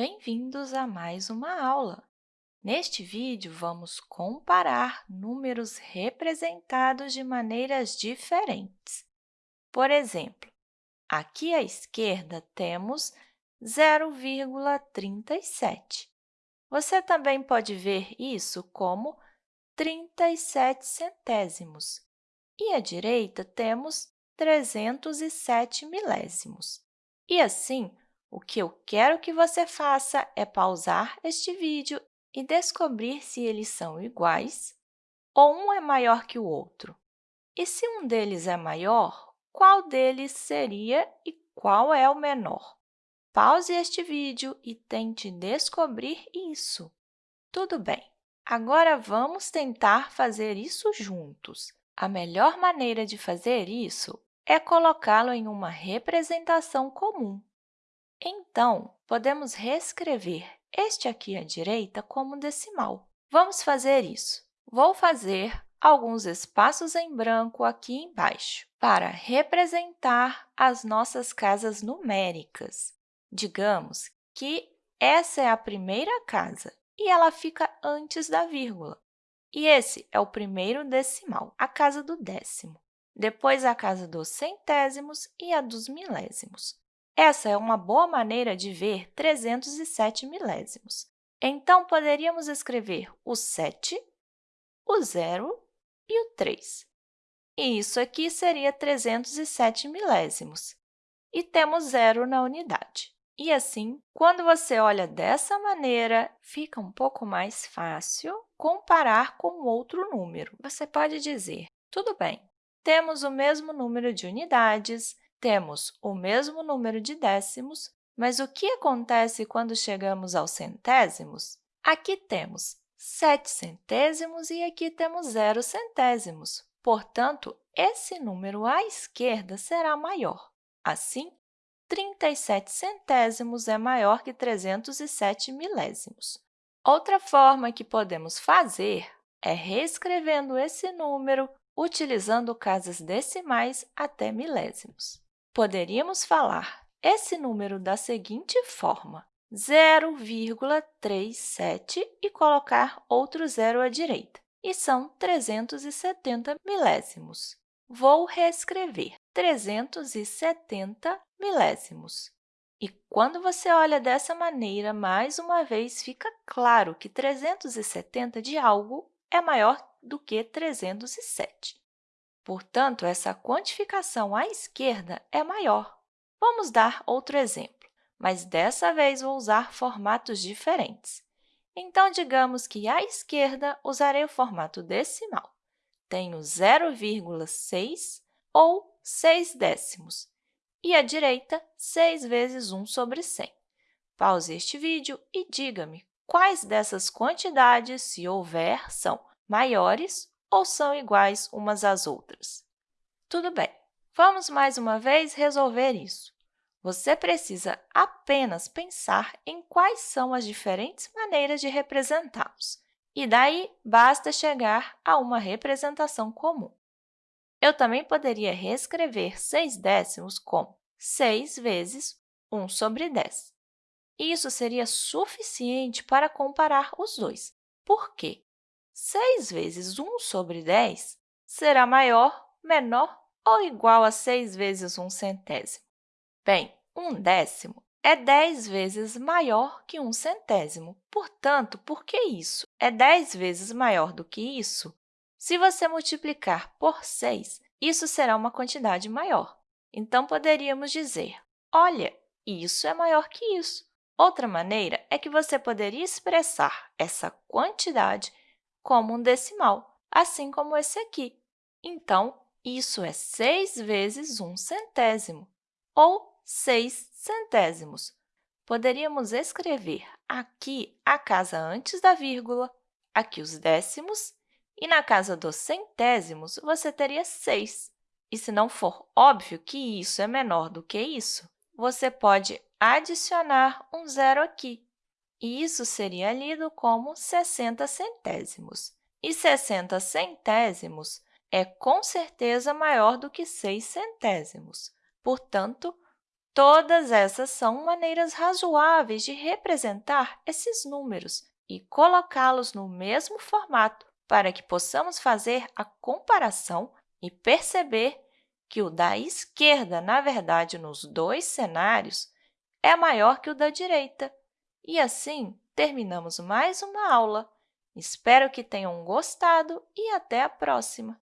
Bem-vindos a mais uma aula! Neste vídeo, vamos comparar números representados de maneiras diferentes. Por exemplo, aqui à esquerda temos 0,37. Você também pode ver isso como 37 centésimos. E à direita temos 307 milésimos. E assim, o que eu quero que você faça é pausar este vídeo e descobrir se eles são iguais ou um é maior que o outro. E se um deles é maior, qual deles seria e qual é o menor? Pause este vídeo e tente descobrir isso. Tudo bem, agora vamos tentar fazer isso juntos. A melhor maneira de fazer isso é colocá-lo em uma representação comum. Então, podemos reescrever este aqui à direita como decimal. Vamos fazer isso. Vou fazer alguns espaços em branco aqui embaixo para representar as nossas casas numéricas. Digamos que essa é a primeira casa e ela fica antes da vírgula. E esse é o primeiro decimal, a casa do décimo depois a casa dos centésimos e a dos milésimos. Essa é uma boa maneira de ver 307 milésimos. Então, poderíamos escrever o 7, o 0 e o 3. E isso aqui seria 307 milésimos. E temos zero na unidade. E assim, quando você olha dessa maneira, fica um pouco mais fácil comparar com outro número. Você pode dizer, tudo bem, temos o mesmo número de unidades, temos o mesmo número de décimos, mas o que acontece quando chegamos aos centésimos? Aqui temos 7 centésimos e aqui temos 0 centésimos. Portanto, esse número à esquerda será maior. Assim, 37 centésimos é maior que 307 milésimos. Outra forma que podemos fazer é reescrevendo esse número utilizando casas decimais até milésimos. Poderíamos falar esse número da seguinte forma, 0,37 e colocar outro zero à direita, e são 370 milésimos. Vou reescrever 370 milésimos. E quando você olha dessa maneira, mais uma vez, fica claro que 370 de algo é maior do que 307. Portanto, essa quantificação à esquerda é maior. Vamos dar outro exemplo, mas dessa vez vou usar formatos diferentes. Então, digamos que à esquerda usarei o formato decimal. Tenho 0,6 ou 6 décimos, e à direita, 6 vezes 1 sobre 100. Pause este vídeo e diga-me quais dessas quantidades, se houver, são maiores ou são iguais umas às outras? Tudo bem, vamos mais uma vez resolver isso. Você precisa apenas pensar em quais são as diferentes maneiras de representá-los, e daí basta chegar a uma representação comum. Eu também poderia reescrever 6 décimos como 6 vezes 1 sobre 10. Isso seria suficiente para comparar os dois. Por quê? 6 vezes 1 sobre 10 será maior, menor ou igual a 6 vezes 1 centésimo? Bem, 1 décimo é 10 vezes maior que 1 centésimo. Portanto, por que isso é 10 vezes maior do que isso? Se você multiplicar por 6, isso será uma quantidade maior. Então, poderíamos dizer, olha, isso é maior que isso. Outra maneira é que você poderia expressar essa quantidade como um decimal, assim como esse aqui. Então, isso é 6 vezes 1 centésimo, ou 6 centésimos. Poderíamos escrever aqui a casa antes da vírgula, aqui os décimos, e na casa dos centésimos você teria 6. E se não for óbvio que isso é menor do que isso, você pode adicionar um zero aqui, e isso seria lido como 60 centésimos. E 60 centésimos é, com certeza, maior do que 6 centésimos. Portanto, Todas essas são maneiras razoáveis de representar esses números e colocá-los no mesmo formato para que possamos fazer a comparação e perceber que o da esquerda, na verdade, nos dois cenários, é maior que o da direita. E, assim, terminamos mais uma aula. Espero que tenham gostado e até a próxima!